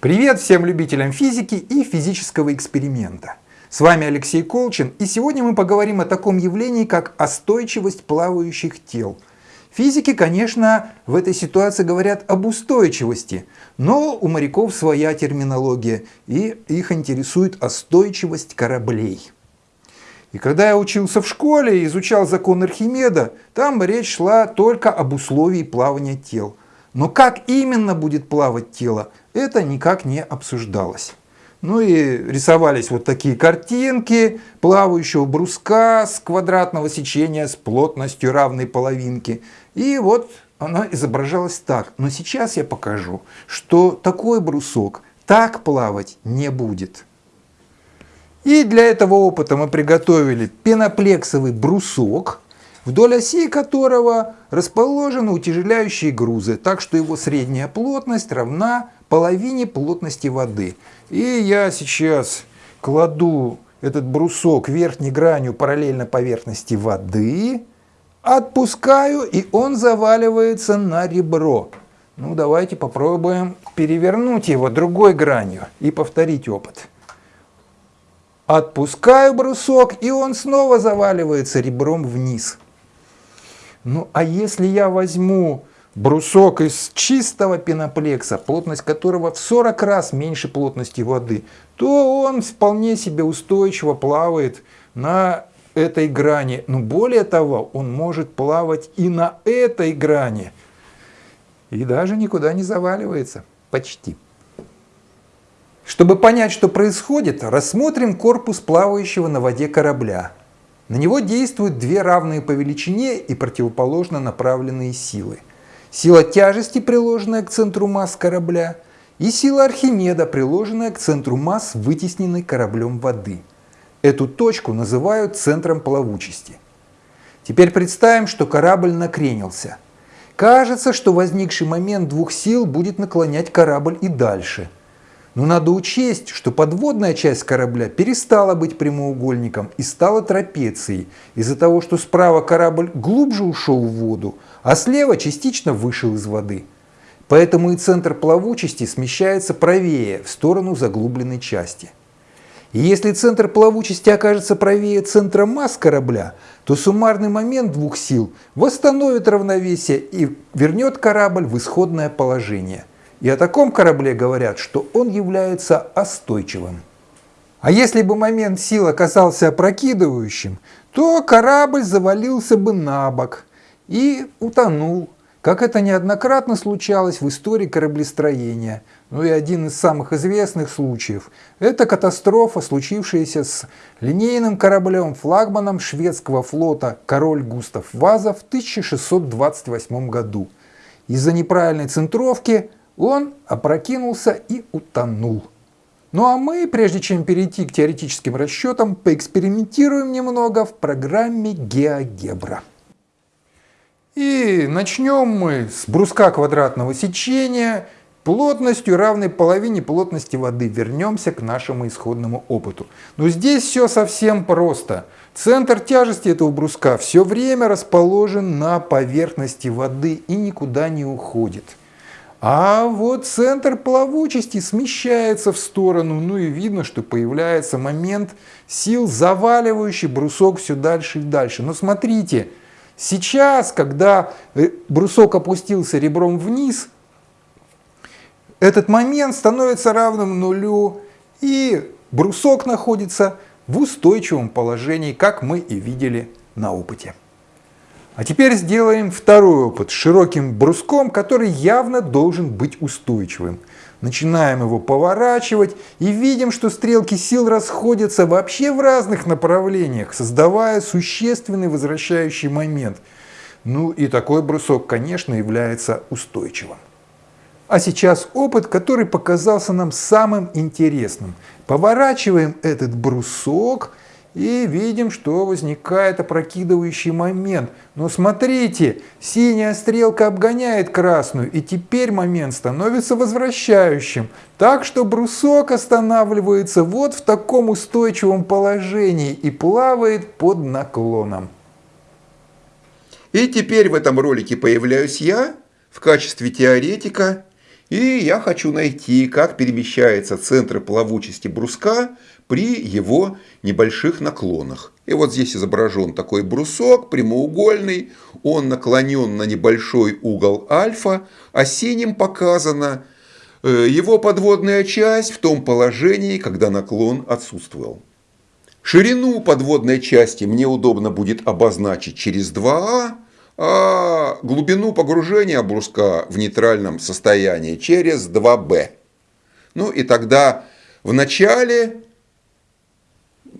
Привет всем любителям физики и физического эксперимента. С вами Алексей Колчин, и сегодня мы поговорим о таком явлении, как остойчивость плавающих тел. Физики, конечно, в этой ситуации говорят об устойчивости, но у моряков своя терминология, и их интересует остойчивость кораблей. И когда я учился в школе и изучал закон Архимеда, там речь шла только об условии плавания тел. Но как именно будет плавать тело, это никак не обсуждалось. Ну и рисовались вот такие картинки плавающего бруска с квадратного сечения с плотностью равной половинки. И вот она изображалась так. Но сейчас я покажу, что такой брусок так плавать не будет. И для этого опыта мы приготовили пеноплексовый брусок, вдоль оси которого расположены утяжеляющие грузы, так что его средняя плотность равна половине плотности воды. И я сейчас кладу этот брусок верхней гранью параллельно поверхности воды, отпускаю, и он заваливается на ребро. Ну, давайте попробуем перевернуть его другой гранью и повторить опыт. Отпускаю брусок, и он снова заваливается ребром вниз. Ну, а если я возьму брусок из чистого пеноплекса, плотность которого в 40 раз меньше плотности воды, то он вполне себе устойчиво плавает на этой грани. Но более того, он может плавать и на этой грани. И даже никуда не заваливается. Почти. Чтобы понять, что происходит, рассмотрим корпус плавающего на воде корабля. На него действуют две равные по величине и противоположно направленные силы. Сила тяжести, приложенная к центру масс корабля, и сила Архимеда, приложенная к центру масс, вытесненной кораблем воды. Эту точку называют центром плавучести. Теперь представим, что корабль накренился. Кажется, что возникший момент двух сил будет наклонять корабль и дальше – но надо учесть, что подводная часть корабля перестала быть прямоугольником и стала трапецией из-за того, что справа корабль глубже ушел в воду, а слева частично вышел из воды. Поэтому и центр плавучести смещается правее, в сторону заглубленной части. И если центр плавучести окажется правее центра масс корабля, то суммарный момент двух сил восстановит равновесие и вернет корабль в исходное положение – и о таком корабле говорят, что он является остойчивым. А если бы момент сил оказался опрокидывающим, то корабль завалился бы на бок и утонул, как это неоднократно случалось в истории кораблестроения. Ну и один из самых известных случаев – это катастрофа, случившаяся с линейным кораблем-флагманом шведского флота «Король Густав Ваза» в 1628 году. Из-за неправильной центровки он опрокинулся и утонул. Ну а мы, прежде чем перейти к теоретическим расчетам, поэкспериментируем немного в программе GeoGebra. И начнем мы с бруска квадратного сечения плотностью равной половине плотности воды. Вернемся к нашему исходному опыту. Но здесь все совсем просто. Центр тяжести этого бруска все время расположен на поверхности воды и никуда не уходит. А вот центр плавучести смещается в сторону, ну и видно, что появляется момент сил, заваливающий брусок все дальше и дальше. Но смотрите, сейчас, когда э, брусок опустился ребром вниз, этот момент становится равным нулю, и брусок находится в устойчивом положении, как мы и видели на опыте. А теперь сделаем второй опыт с широким бруском, который явно должен быть устойчивым. Начинаем его поворачивать и видим, что стрелки сил расходятся вообще в разных направлениях, создавая существенный возвращающий момент. Ну и такой брусок, конечно, является устойчивым. А сейчас опыт, который показался нам самым интересным. Поворачиваем этот брусок – и видим, что возникает опрокидывающий момент. Но смотрите, синяя стрелка обгоняет красную, и теперь момент становится возвращающим. Так что брусок останавливается вот в таком устойчивом положении и плавает под наклоном. И теперь в этом ролике появляюсь я в качестве теоретика И я хочу найти, как перемещается центр плавучести бруска при его небольших наклонах. И вот здесь изображен такой брусок прямоугольный, он наклонен на небольшой угол альфа, а синим показана э, его подводная часть в том положении, когда наклон отсутствовал. Ширину подводной части мне удобно будет обозначить через 2А, а глубину погружения бруска в нейтральном состоянии через 2b. Ну и тогда в начале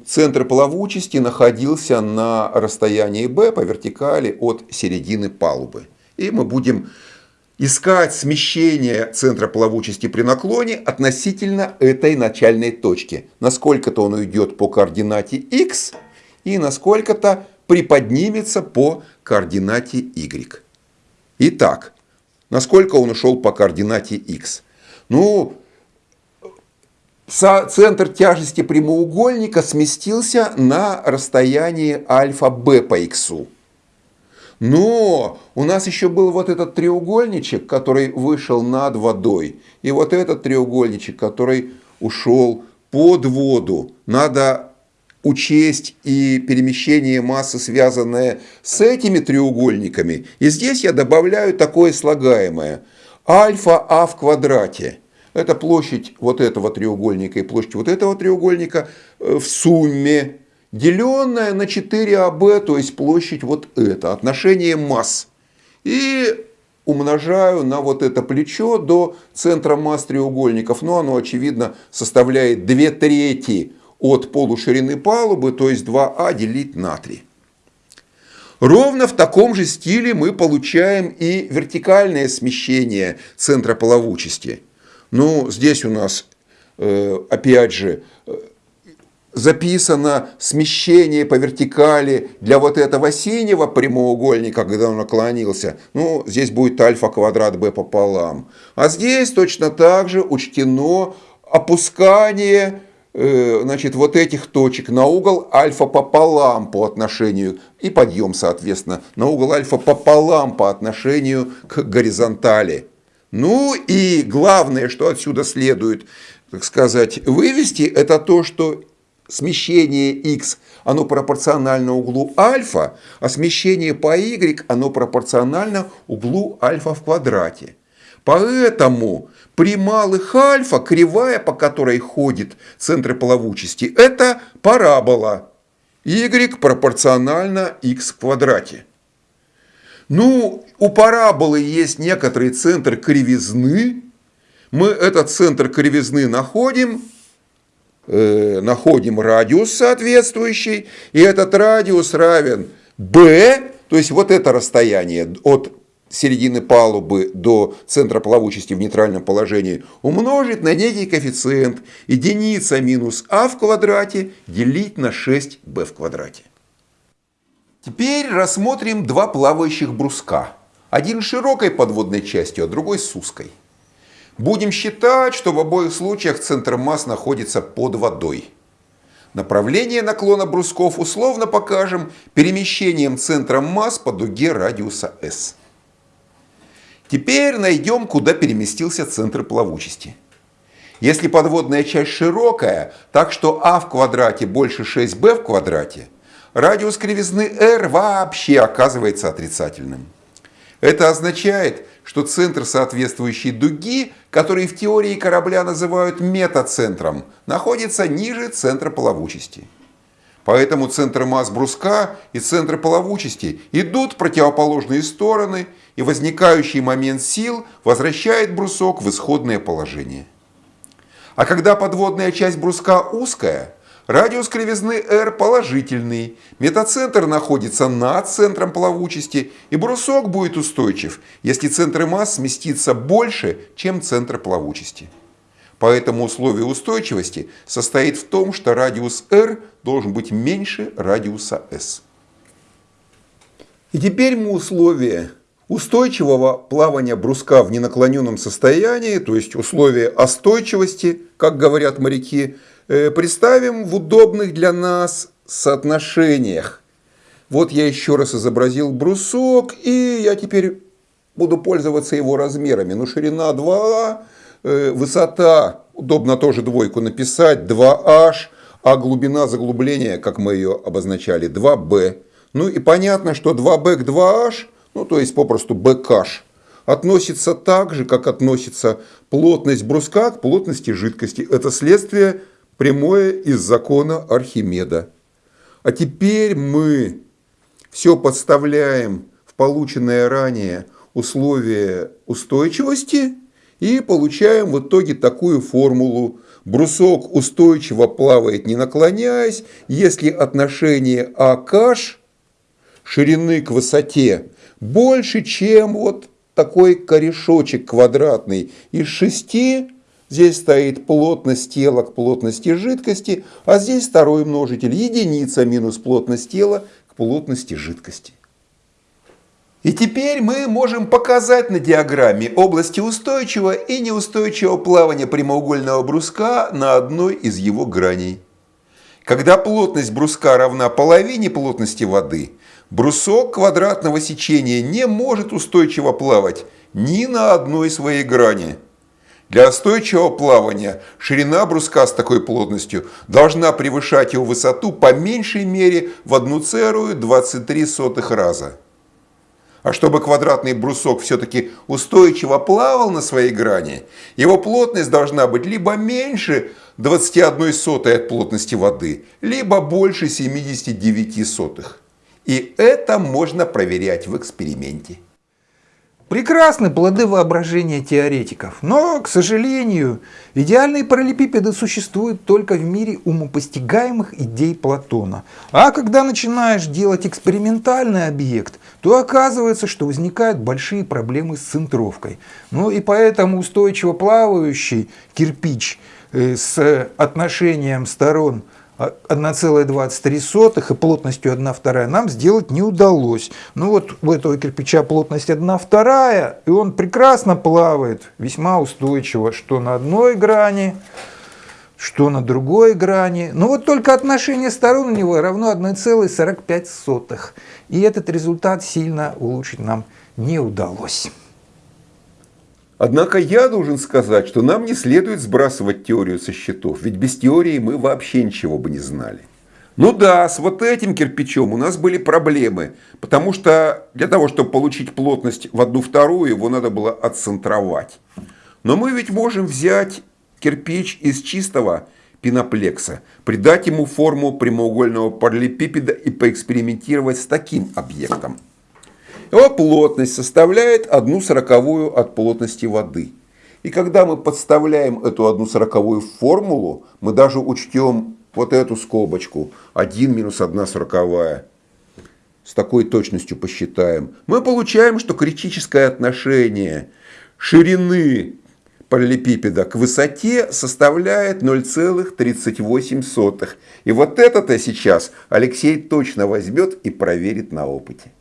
центр плавучести находился на расстоянии b по вертикали от середины палубы. И мы будем искать смещение центра плавучести при наклоне относительно этой начальной точки. Насколько-то он уйдет по координате x и насколько-то приподнимется по координате y. Итак, насколько он ушел по координате x? Ну, центр тяжести прямоугольника сместился на расстояние альфа-b по x. Но у нас еще был вот этот треугольничек, который вышел над водой. И вот этот треугольничек, который ушел под воду. Надо учесть и перемещение массы, связанное с этими треугольниками. И здесь я добавляю такое слагаемое. Альфа А в квадрате. Это площадь вот этого треугольника и площадь вот этого треугольника э, в сумме, деленная на 4АБ, то есть площадь вот это, отношение масс. И умножаю на вот это плечо до центра масс треугольников. Но оно, очевидно, составляет 2 трети от полуширины палубы, то есть 2а делить на 3. Ровно в таком же стиле мы получаем и вертикальное смещение центра плавучести. Ну, здесь у нас, э, опять же, э, записано смещение по вертикали для вот этого синего прямоугольника, когда он наклонился. Ну, здесь будет альфа квадрат b пополам. А здесь точно так же учтено опускание Э, значит, вот этих точек на угол альфа пополам по отношению, и подъем, соответственно, на угол альфа пополам по отношению к горизонтали. Ну и главное, что отсюда следует, так сказать, вывести, это то, что смещение x, оно пропорционально углу альфа, а смещение по y, оно пропорционально углу альфа в квадрате. Поэтому при малых альфа кривая, по которой ходит центр плавучести, это парабола. y пропорционально x в квадрате. Ну, у параболы есть некоторый центр кривизны. Мы этот центр кривизны находим, э, находим радиус соответствующий, и этот радиус равен b, то есть вот это расстояние от середины палубы до центра плавучести в нейтральном положении умножить на некий коэффициент единица минус а в квадрате делить на 6b в квадрате. Теперь рассмотрим два плавающих бруска. Один широкой подводной частью, а другой с узкой. Будем считать, что в обоих случаях центр масс находится под водой. Направление наклона брусков условно покажем перемещением центра масс по дуге радиуса S. Теперь найдем, куда переместился центр плавучести. Если подводная часть широкая, так что а в квадрате больше 6b в квадрате, радиус кривизны r вообще оказывается отрицательным. Это означает, что центр соответствующей дуги, который в теории корабля называют метацентром, находится ниже центра плавучести. Поэтому центр масс бруска и центр плавучести идут в противоположные стороны, и возникающий момент сил возвращает брусок в исходное положение. А когда подводная часть бруска узкая, радиус кривизны r положительный, метацентр находится над центром плавучести, и брусок будет устойчив, если центр масс сместится больше, чем центр плавучести. Поэтому условие устойчивости состоит в том, что радиус r должен быть меньше радиуса s. И теперь мы условие устойчивого плавания бруска в ненаклоненном состоянии, то есть условие остойчивости, как говорят моряки, представим в удобных для нас соотношениях. Вот я еще раз изобразил брусок, и я теперь буду пользоваться его размерами. Ну, ширина 2А, э, высота, удобно тоже двойку написать, 2H, а глубина заглубления, как мы ее обозначали, 2B. Ну и понятно, что 2B к 2H, ну то есть попросту BK, относится так же, как относится плотность бруска к плотности жидкости. Это следствие прямое из закона Архимеда. А теперь мы все подставляем в полученное ранее условие устойчивости и получаем в итоге такую формулу. Брусок устойчиво плавает не наклоняясь, если отношение АК ширины к высоте больше, чем вот такой корешочек квадратный из шести. Здесь стоит плотность тела к плотности жидкости, а здесь второй множитель единица минус плотность тела к плотности жидкости. И теперь мы можем показать на диаграмме области устойчивого и неустойчивого плавания прямоугольного бруска на одной из его граней. Когда плотность бруска равна половине плотности воды, брусок квадратного сечения не может устойчиво плавать ни на одной своей грани. Для устойчивого плавания ширина бруска с такой плотностью должна превышать его высоту по меньшей мере в 1,23 раза. А чтобы квадратный брусок все-таки устойчиво плавал на своей грани, его плотность должна быть либо меньше 21 сотой от плотности воды, либо больше 79 сотых. И это можно проверять в эксперименте. Прекрасны плоды воображения теоретиков, но, к сожалению, идеальные параллелепипеды существуют только в мире умопостигаемых идей Платона. А когда начинаешь делать экспериментальный объект, то оказывается, что возникают большие проблемы с центровкой. Ну и поэтому устойчиво плавающий кирпич э, с отношением сторон – 1,23 и плотностью 1 вторая нам сделать не удалось. Ну вот у этого кирпича плотность 1 вторая, и он прекрасно плавает, весьма устойчиво, что на одной грани, что на другой грани. Но вот только отношение сторон у него равно 1,45. И этот результат сильно улучшить нам не удалось. Однако я должен сказать, что нам не следует сбрасывать теорию со счетов, ведь без теории мы вообще ничего бы не знали. Ну да, с вот этим кирпичом у нас были проблемы, потому что для того, чтобы получить плотность в одну вторую, его надо было отцентровать. Но мы ведь можем взять кирпич из чистого пеноплекса, придать ему форму прямоугольного параллелепипеда и поэкспериментировать с таким объектом. Его плотность составляет одну сороковую от плотности воды. И когда мы подставляем эту одну сороковую в формулу, мы даже учтем вот эту скобочку 1 минус 1 сороковая. С такой точностью посчитаем. Мы получаем, что критическое отношение ширины параллелепипеда к высоте составляет 0,38. И вот это-то сейчас Алексей точно возьмет и проверит на опыте.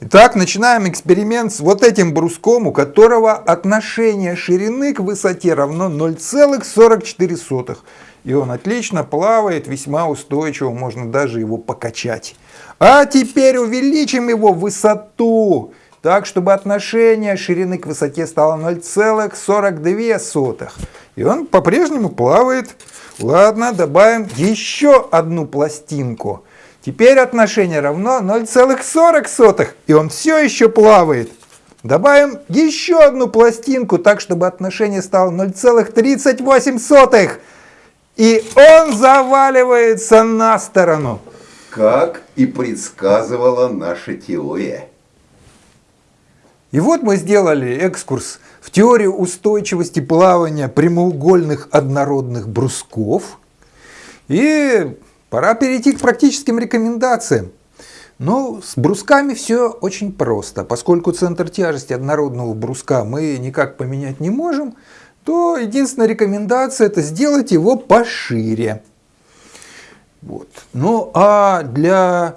Итак, начинаем эксперимент с вот этим бруском, у которого отношение ширины к высоте равно 0,44. И он отлично плавает, весьма устойчиво, можно даже его покачать. А теперь увеличим его высоту, так, чтобы отношение ширины к высоте стало 0,42. И он по-прежнему плавает. Ладно, добавим еще одну пластинку. Теперь отношение равно 0,40, и он все еще плавает. Добавим еще одну пластинку, так чтобы отношение стало 0,38. И он заваливается на сторону. Как и предсказывала наша теория. И вот мы сделали экскурс в теорию устойчивости плавания прямоугольных однородных брусков. И Пора перейти к практическим рекомендациям. Но с брусками все очень просто. Поскольку центр тяжести однородного бруска мы никак поменять не можем, то единственная рекомендация это сделать его пошире. Вот. Ну а для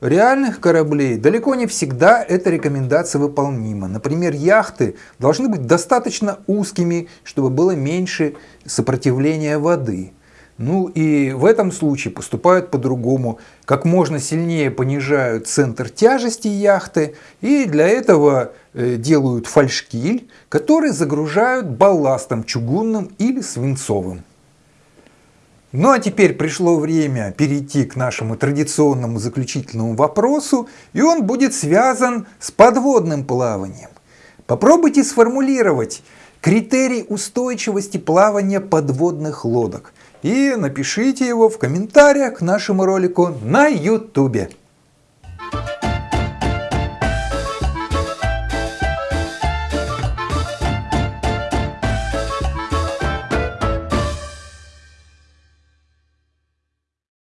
реальных кораблей далеко не всегда эта рекомендация выполнима. Например, яхты должны быть достаточно узкими, чтобы было меньше сопротивления воды. Ну и в этом случае поступают по-другому. Как можно сильнее понижают центр тяжести яхты и для этого э, делают фальшкиль, который загружают балластом чугунным или свинцовым. Ну а теперь пришло время перейти к нашему традиционному заключительному вопросу, и он будет связан с подводным плаванием. Попробуйте сформулировать критерий устойчивости плавания подводных лодок и напишите его в комментариях к нашему ролику на YouTube.